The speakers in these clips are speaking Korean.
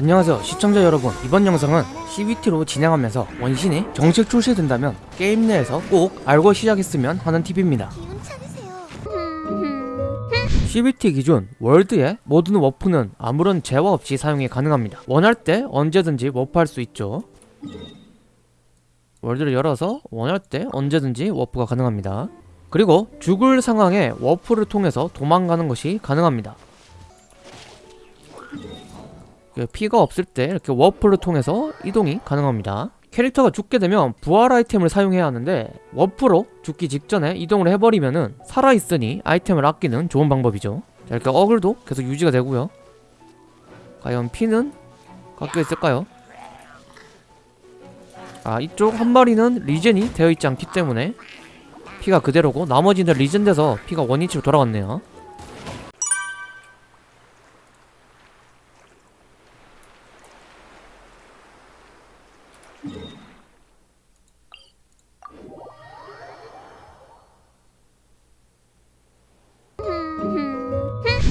안녕하세요 시청자 여러분. 이번 영상은 CBT로 진행하면서 원신이 정식 출시된다면 게임 내에서 꼭 알고 시작했으면 하는 팁입니다. CBT 기준 월드의 모든 워프는 아무런 제약 없이 사용이 가능합니다. 원할 때 언제든지 워프할 수 있죠. 월드를 열어서 원할 때 언제든지 워프가 가능합니다. 그리고 죽을 상황에 워프를 통해서 도망가는 것이 가능합니다 그 피가 없을 때 이렇게 워프를 통해서 이동이 가능합니다. 캐릭터가 죽게 되면 부활 아이템을 사용해야 하는데 워프로 죽기 직전에 이동을 해버리면은 살아있으니 아이템을 아끼는 좋은 방법이죠. 자 이렇게 어글도 계속 유지가 되고요. 과연 피는 깎여 있을까요? 아 이쪽 한 마리는 리젠이 되어 있지 않기 때문에 피가 그대로고 나머지는 리젠돼서 피가 원위치로 돌아갔네요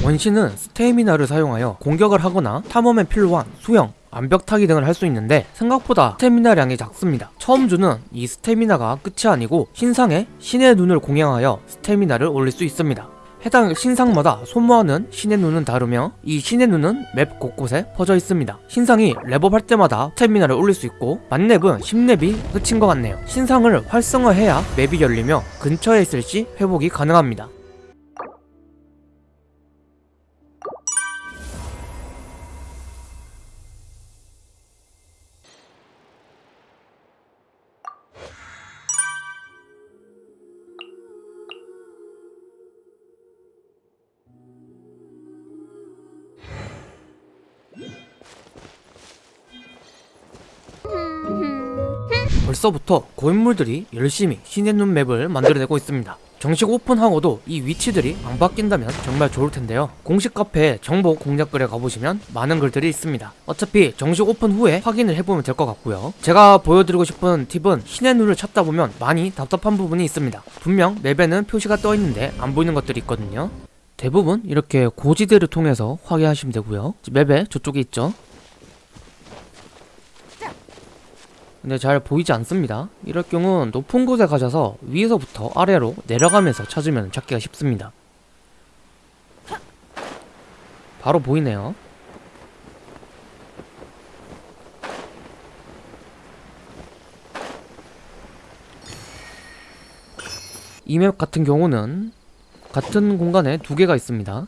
원신은 스테미나를 사용하여 공격을 하거나 탐험에 필요한 수영, 암벽 타기 등을 할 수 있는데 생각보다 스테미나량이 작습니다. 처음 주는 이 스테미나가 끝이 아니고 신상에 신의 눈을 공양하여 스테미나를 올릴 수 있습니다. 해당 신상마다 소모하는 신의 눈은 다르며 이 신의 눈은 맵 곳곳에 퍼져 있습니다. 신상이 렙업할 때마다 스테미나를 올릴 수 있고 만렙은 10렙이 끝인 것 같네요. 신상을 활성화해야 맵이 열리며 근처에 있을 시 회복이 가능합니다. 벌써부터 고인물들이 열심히 신의 눈 맵을 만들어내고 있습니다. 정식 오픈하고도 이 위치들이 안 바뀐다면 정말 좋을 텐데요. 공식 카페 정보 공략글에 가보시면 많은 글들이 있습니다. 어차피 정식 오픈 후에 확인을 해보면 될 것 같고요. 제가 보여드리고 싶은 팁은 신의 눈을 찾다 보면 많이 답답한 부분이 있습니다. 분명 맵에는 표시가 떠 있는데 안 보이는 것들이 있거든요. 대부분 이렇게 고지대를 통해서 확인하시면 되고요. 맵에 저쪽에 있죠. 근데 잘 보이지 않습니다. 이럴 경우 높은 곳에 가셔서 위에서부터 아래로 내려가면서 찾으면 찾기가 쉽습니다. 바로 보이네요. 이 맵 같은 경우는 같은 공간에 두 개가 있습니다.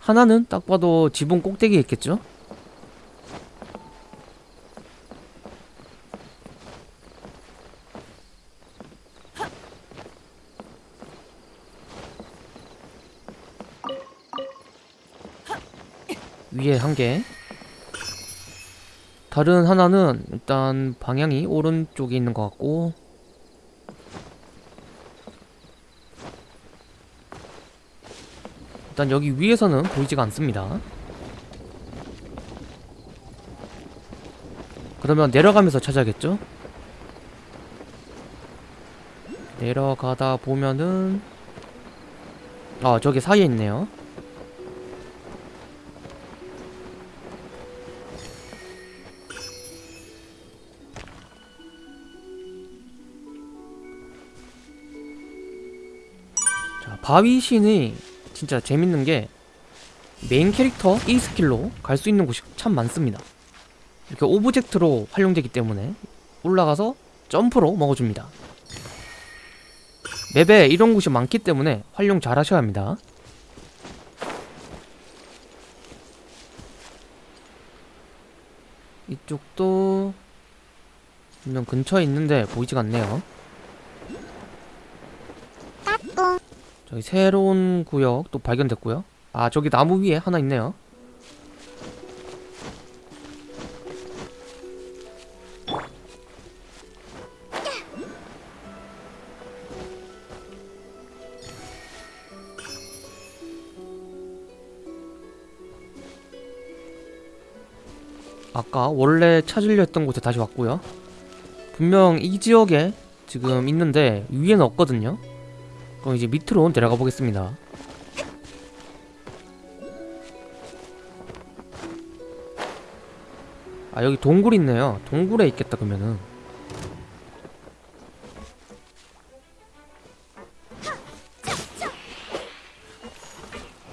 하나는 딱 봐도 지붕 꼭대기에 있겠죠? 위에 한 개. 다른 하나는 일단 방향이 오른쪽에 있는 것 같고 일단 여기 위에서는 보이지가 않습니다. 그러면 내려가면서 찾아야겠죠? 내려가다 보면은 아 저기 사이에 있네요. 바위신이 진짜 재밌는 게 메인 캐릭터 E 스킬로 갈 수 있는 곳이 참 많습니다. 이렇게 오브젝트로 활용되기 때문에 올라가서 점프로 먹어줍니다. 맵에 이런 곳이 많기 때문에 활용 잘 하셔야 합니다. 이쪽도 분명 근처에 있는데 보이지가 않네요. 저기 새로운 구역 또 발견됐고요. 아 저기 나무 위에 하나 있네요. 아까 원래 찾으려 했던 곳에 다시 왔고요. 분명 이 지역에 지금 있는데 위에는 없거든요. 그럼 이제 밑으로 내려가 보겠습니다. 아 여기 동굴 있네요 동굴에 있겠다 그러면은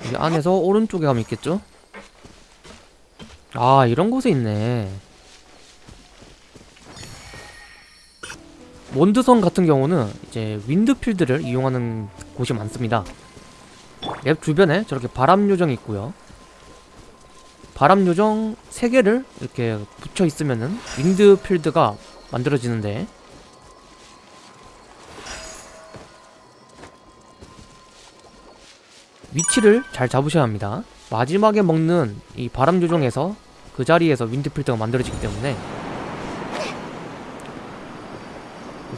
여기 안에서 오른쪽에 가면 있겠죠? 아 이런 곳에 있네 몬드성 같은 경우는 이제 윈드필드를 이용하는 곳이 많습니다. 맵 주변에 저렇게 바람 요정이 있고요. 바람 요정 3개를 이렇게 붙여 있으면은 윈드필드가 만들어지는데 위치를 잘 잡으셔야 합니다. 마지막에 먹는 이 바람 요정에서 그 자리에서 wind field가 만들어지기 때문에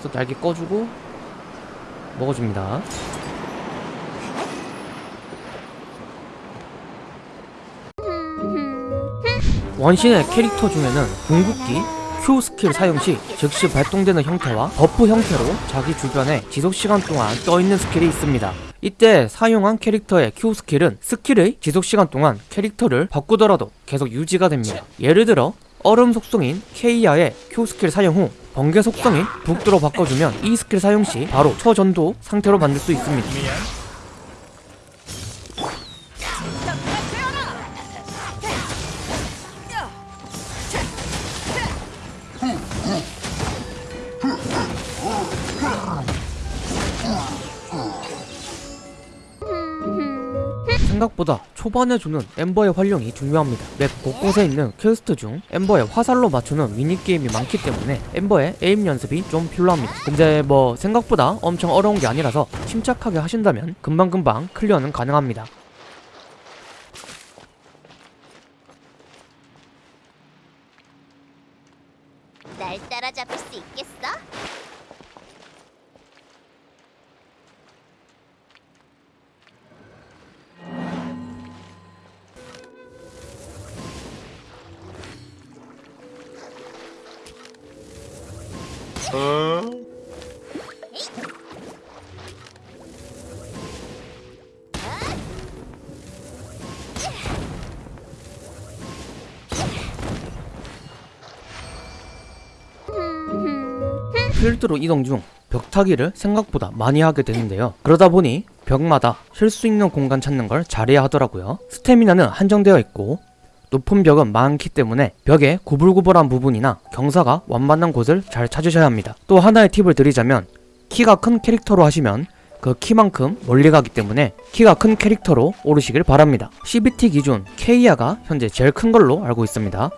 그래서 날개 꺼주고 먹어줍니다 원신의 캐릭터 중에는 궁극기, Q 스킬 사용 시 즉시 발동되는 형태와 버프 형태로 자기 주변에 지속시간 동안 떠있는 스킬이 있습니다. 이때 사용한 캐릭터의 Q 스킬은 스킬의 지속시간 동안 캐릭터를 바꾸더라도 계속 유지가 됩니다. 예를 들어 얼음 속성인 케이아의 Q 스킬 사용 후 번개 속성인 북두로 바꿔주면 E 스킬 사용 시 바로 초전도 상태로 만들 수 있습니다. 생각보다 초반에 주는 엠버의 활용이 중요합니다. 맵 곳곳에 있는 퀘스트 중 엠버의 화살로 맞추는 미니게임이 많기 때문에 엠버의 aim 연습이 좀 필요합니다. 근데 뭐 생각보다 엄청 어려운 게 아니라서 침착하게 하신다면 금방금방 클리어는 가능합니다. 필드로 이동 중 벽타기를 생각보다 많이 하게 되는데요. 그러다 보니 벽마다 쉴 수 있는 공간 찾는 걸 잘해야 하더라고요. 스태미나는 한정되어 있고 높은 벽은 많기 때문에 벽에 구불구불한 부분이나 경사가 완만한 곳을 잘 찾으셔야 합니다. 또 하나의 팁을 드리자면 키가 큰 캐릭터로 하시면 그 키만큼 멀리 가기 때문에 키가 큰 캐릭터로 오르시길 바랍니다. CBT 기준 케이아가 현재 제일 큰 걸로 알고 있습니다.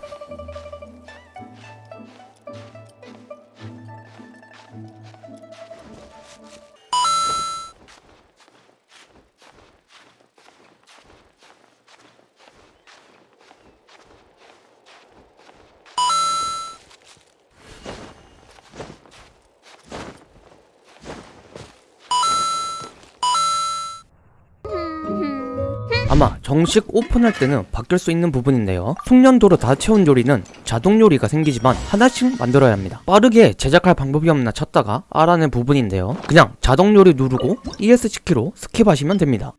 아마 정식 오픈할 때는 바뀔 수 있는 부분인데요. 숙련도로 다 채운 요리는 자동 요리가 생기지만 하나씩 만들어야 합니다. 빠르게 제작할 방법이 없나 찾다가 알아낸 부분인데요. 그냥 자동 요리 누르고 ESC키로 스킵하시면 됩니다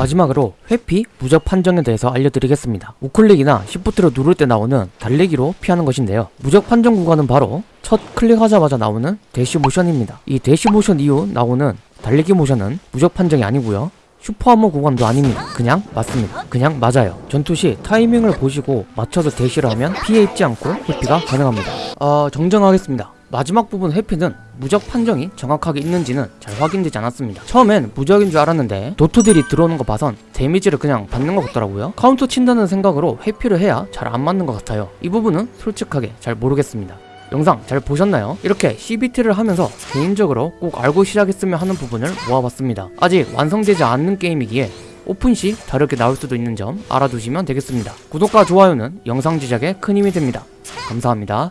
마지막으로 회피 무적 판정에 대해서 알려드리겠습니다. 우클릭이나 시프트를 누를 때 나오는 달리기로 피하는 것인데요. 무적 판정 구간은 바로 첫 클릭하자마자 나오는 대시 모션입니다. 이 대시 모션 이후 나오는 달리기 모션은 무적 판정이 아니고요. super armor 구간도 아닙니다. 그냥 맞습니다. 그냥 맞아요. 전투 시 타이밍을 보시고 맞춰서 대시를 하면 피해 입지 않고 회피가 가능합니다. 어, 정정하겠습니다. 마지막 부분 회피는 무적 판정이 정확하게 있는지는 잘 확인되지 않았습니다. 처음엔 무적인 줄 알았는데 도트딜이 들어오는 거 봐선 데미지를 그냥 받는 것 같더라고요. 카운터 친다는 생각으로 회피를 해야 잘 안 맞는 것 같아요. 이 부분은 솔직하게 잘 모르겠습니다. 영상 잘 보셨나요? 이렇게 CBT를 하면서 개인적으로 꼭 알고 시작했으면 하는 부분을 모아봤습니다. 아직 완성되지 않는 게임이기에 오픈 시 다르게 나올 수도 있는 점 알아두시면 되겠습니다. 구독과 좋아요는 영상 제작에 큰 힘이 됩니다. 감사합니다.